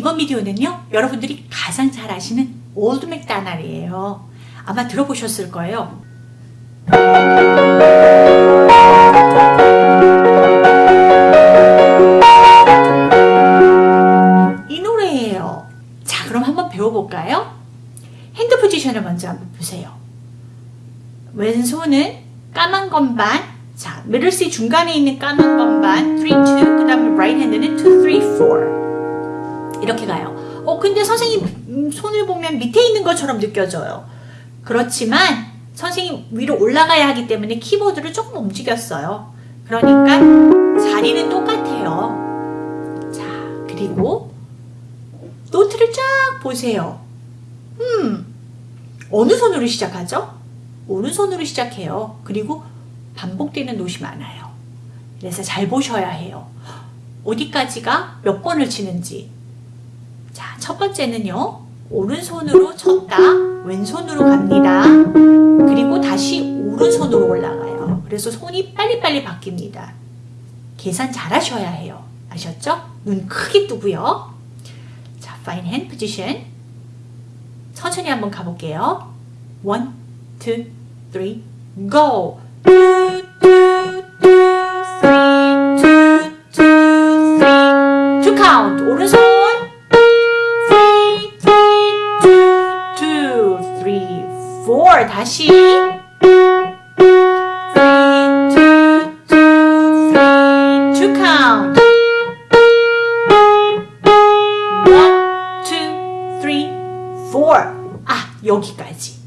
이번 비디오는요. 여러분들이 가장 잘 아시는 Old MacDonald예요. 아마 들어보셨을 거예요. 이 노래예요. 자, 그럼 한번 배워볼까요? hand position을 먼저 한번 보세요. 왼손은 까만 건반, 자, middle C 중간에 있는 까만 건반 3, 2, 그 다음에 right hand는 2, 3, 4 이렇게 가요. 어, 근데 선생님 음, 손을 보면 밑에 있는 것처럼 느껴져요. 그렇지만 선생님 위로 올라가야 하기 때문에 키보드를 조금 움직였어요. 그러니까 자리는 똑같아요. 자, 그리고 노트를 쫙 보세요. 음, 어느 손으로 시작하죠? 오른손으로 시작해요. 그리고 반복되는 노이 많아요. 그래서 잘 보셔야 해요. 어디까지가 몇 번을 치는지. 자, 첫 번째는요. 오른손으로 쳤다. 왼손으로 갑니다. 그리고 다시 오른손으로 올라가요. 그래서 손이 빨리빨리 바뀝니다. 계산 잘 하셔야 해요. 아셨죠? 눈 크게 뜨고요. 자, fine hand position. 천천히 한번 가볼게요. one, two, three, go! two, two, two, three, two, two, three. two count. 오른손. 4 다시. 3, 2, 2, 2 count 1, 2, 3, 4 아, 여기까지.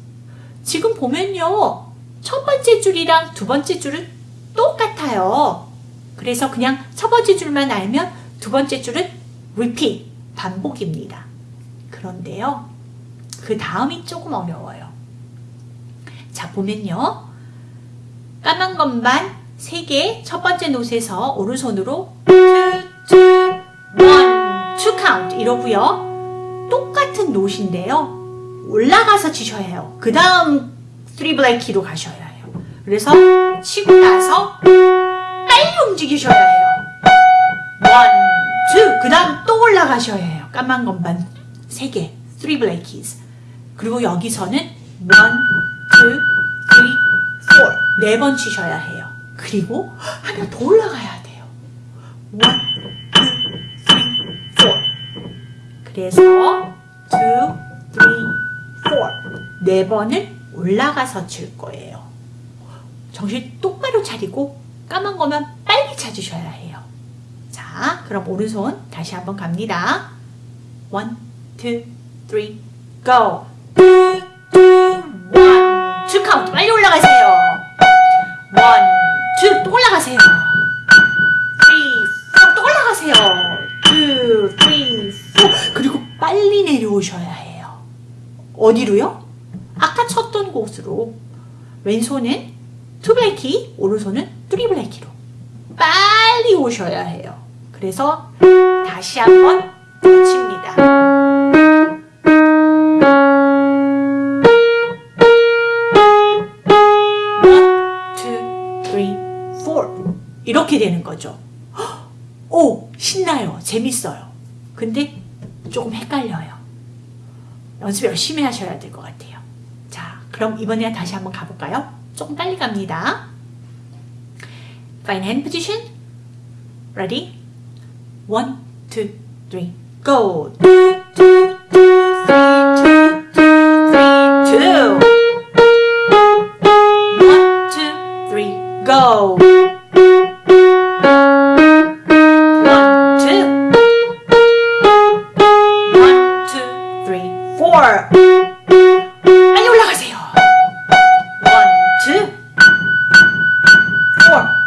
지금 보면요 첫 번째 줄이랑 두 번째 줄은 똑같아요. 그래서 그냥 첫 번째 줄만 알면 두 번째 줄은 repeat 반복입니다. 그런데요 그 다음이 조금 어려워요. 자, 보면요. 까만 건반 3개 첫 번째 노트에서 오른손으로 2, 2, 1, 2 count 이러고요. 똑같은 note인데요. 올라가서 치셔야 해요. 그 다음 3 black key로 가셔야 해요. 그래서 치고 나서 빨리 움직이셔야 해요. 1, 2, 그 다음 또 올라가셔야 해요. 까만 건반 3개, 3 black keys. 그리고 여기서는 1, 2, 3, 4. 네번 치셔야 해요. 그리고 하나 더 올라가야 돼요. 1, 2, 3, 4. 그래서 2, 3, 4. 네 번을 올라가서 칠 거예요. 정신 똑바로 차리고 까만 거면 빨리 찾으셔야 해요. 자, 그럼 오른손 다시 한번 갑니다. 1, 2, 3, go! 올라가세요. 1, 2, 또 올라가세요. 3, 4, 또 올라가세요. 2, 3, 4 그리고 빨리 내려오셔야 해요. 어디로요? 아까 쳤던 곳으로 왼손은 two black key, 오른손은 three black key로 빨리 오셔야 해요. 그래서 다시 한번 붙입니다. 이렇게 되는 거죠. 오, 신나요. 재밌어요. 근데 조금 헷갈려요. 연습 열심히 하셔야 될 것 같아요. 자, 그럼 이번에 다시 한번 가볼까요? 조금 빨리 갑니다. Fine hand position. Ready? One, two, three, go.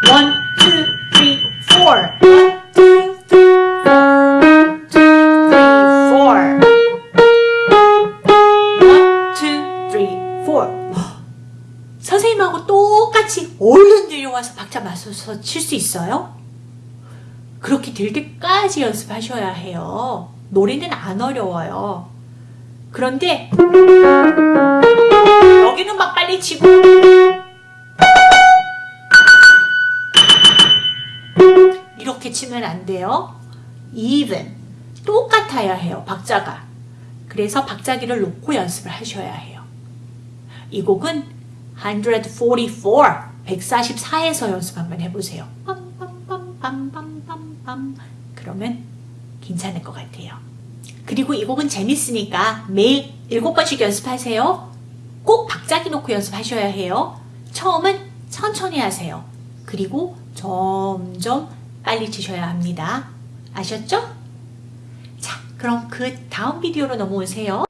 One, two, three, four. One, two. 선생님하고 똑같이 얼른 내려와서 박자 맞춰서 칠 수 있어요? 그렇게 될 때까지 연습하셔야 해요. 노래는 안 어려워요. 그런데 여기는 막 빨리 치고 치면 안 돼요. even 똑같아야 해요. 박자가. 그래서 박자기를 놓고 연습을 하셔야 해요. 이 곡은 144, 144에서 연습 한번 해보세요. 그러면 괜찮을 것 같아요. 그리고 이 곡은 재밌으니까 매일 7번씩 연습하세요. 꼭 박자기 놓고 연습하셔야 해요. 처음은 천천히 하세요. 그리고 점점 빨리 치셔야 합니다. 아셨죠? 자, 그럼 그 다음 비디오로 넘어오세요.